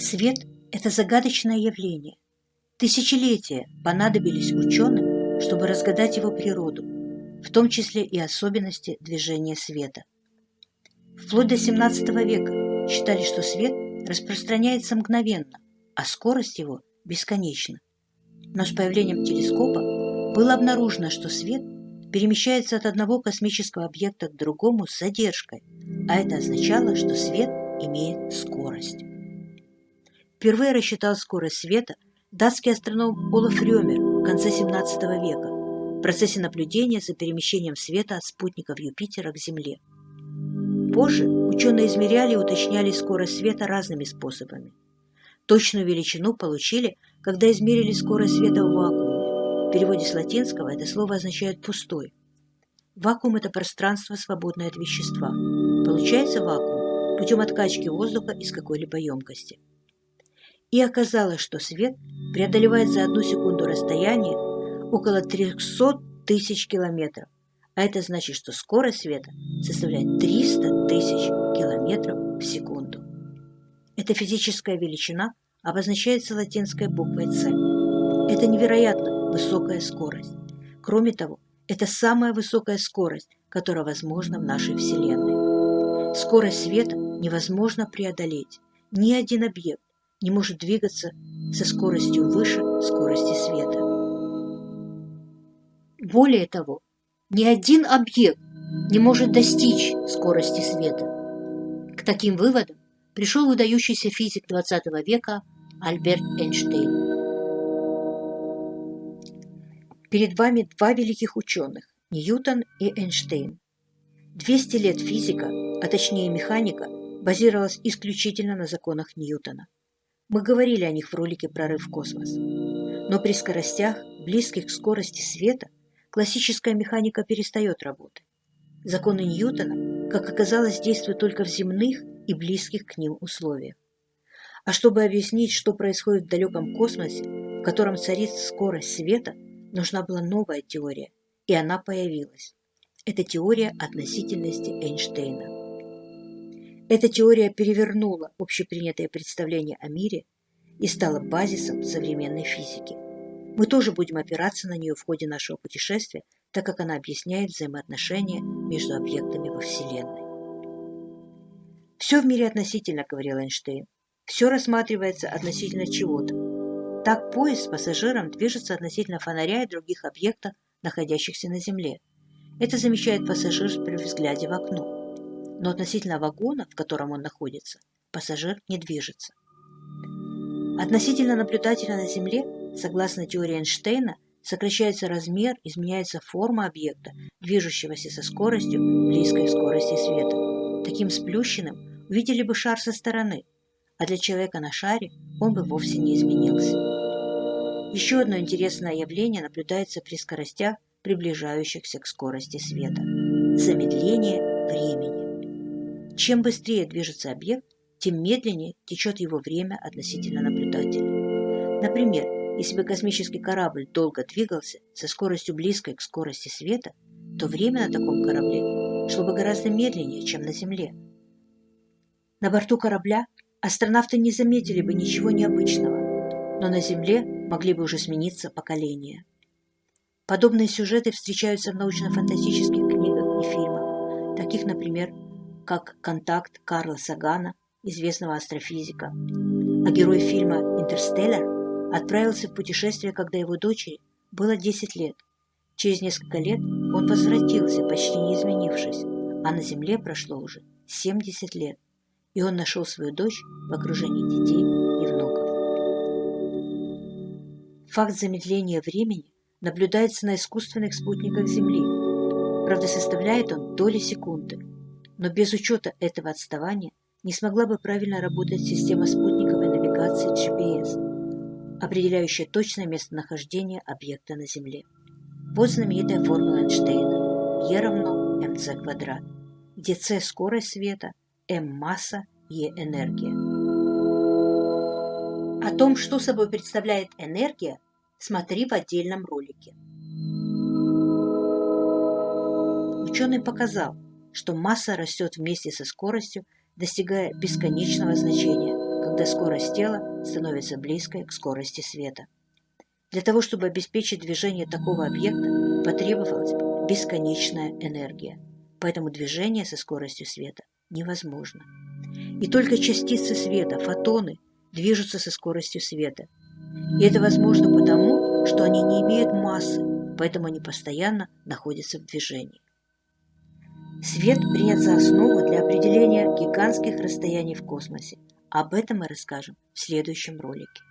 Свет – это загадочное явление. Тысячелетия понадобились ученым, чтобы разгадать его природу, в том числе и особенности движения света. Вплоть до XVII века считали, что свет распространяется мгновенно, а скорость его бесконечна. Но с появлением телескопа было обнаружено, что свет перемещается от одного космического объекта к другому с задержкой, а это означало, что свет имеет скорость. Впервые рассчитал скорость света датский астроном Олаф Рёмер в конце 17 века в процессе наблюдения за перемещением света от спутников Юпитера к Земле. Позже ученые измеряли и уточняли скорость света разными способами. Точную величину получили, когда измерили скорость света в вакууме. В переводе с латинского это слово означает «пустой». Вакуум – это пространство, свободное от вещества. Получается вакуум путем откачки воздуха из какой-либо емкости. И оказалось, что свет преодолевает за одну секунду расстояние около 300 тысяч километров, а это значит, что скорость света составляет 300 тысяч километров в секунду. Эта физическая величина обозначается латинской буквой «С». Это невероятно высокая скорость. Кроме того, это самая высокая скорость, которая возможна в нашей Вселенной. Скорость света невозможно преодолеть. Ни один объект не может двигаться со скоростью выше скорости света. Более того, ни один объект не может достичь скорости света. К таким выводам пришел выдающийся физик XX века Альберт Эйнштейн. Перед вами два великих ученых – Ньютон и Эйнштейн. 200 лет физика, а точнее механика, базировалась исключительно на законах Ньютона. Мы говорили о них в ролике «Прорыв в космос». Но при скоростях, близких к скорости света, классическая механика перестает работать. Законы Ньютона, как оказалось, действуют только в земных и близких к ним условиях. А чтобы объяснить, что происходит в далеком космосе, в котором царит скорость света, нужна была новая теория, и она появилась. Это теория относительности Эйнштейна. Эта теория перевернула общепринятое представление о мире и стала базисом современной физики. Мы тоже будем опираться на нее в ходе нашего путешествия, так как она объясняет взаимоотношения между объектами во Вселенной. «Все в мире относительно», — говорил Эйнштейн. «Все рассматривается относительно чего-то. Так поезд с пассажиром движется относительно фонаря и других объектов, находящихся на Земле. Это замечает пассажир при взгляде в окно. Но относительно вагона, в котором он находится, пассажир не движется. Относительно наблюдателя на Земле Согласно теории Эйнштейна, сокращается размер, изменяется форма объекта, движущегося со скоростью, близкой к скорости света. Таким сплющенным увидели бы шар со стороны, а для человека на шаре он бы вовсе не изменился. Еще одно интересное явление наблюдается при скоростях, приближающихся к скорости света. Замедление времени. Чем быстрее движется объект, тем медленнее течет его время относительно наблюдателя. Например, если бы космический корабль долго двигался со скоростью близкой к скорости света, то время на таком корабле шло бы гораздо медленнее, чем на Земле. На борту корабля астронавты не заметили бы ничего необычного, но на Земле могли бы уже смениться поколения. Подобные сюжеты встречаются в научно-фантастических книгах и фильмах, таких, например, как «Контакт» Карла Сагана, известного астрофизика, а герой фильма «Интерстеллар» отправился в путешествие, когда его дочери было 10 лет. Через несколько лет он возвратился, почти не изменившись, а на Земле прошло уже 70 лет, и он нашел свою дочь в окружении детей и внуков. Факт замедления времени наблюдается на искусственных спутниках Земли. Правда, составляет он доли секунды, но без учета этого отставания не смогла бы правильно работать система спутниковой навигации GPS – определяющая точное местонахождение объекта на Земле. Вот знаменитая формула Эйнштейна E равно mc квадрат, где c – скорость света, m – масса, E – энергия. О том, что собой представляет энергия, смотри в отдельном ролике. Ученый показал, что масса растет вместе со скоростью, достигая бесконечного значения когда скорость тела становится близкой к скорости света. Для того, чтобы обеспечить движение такого объекта, потребовалась бесконечная энергия, поэтому движение со скоростью света невозможно. И только частицы света, фотоны, движутся со скоростью света. И это возможно потому, что они не имеют массы, поэтому они постоянно находятся в движении. Свет принят за основу для определения гигантских расстояний в космосе. Об этом мы расскажем в следующем ролике.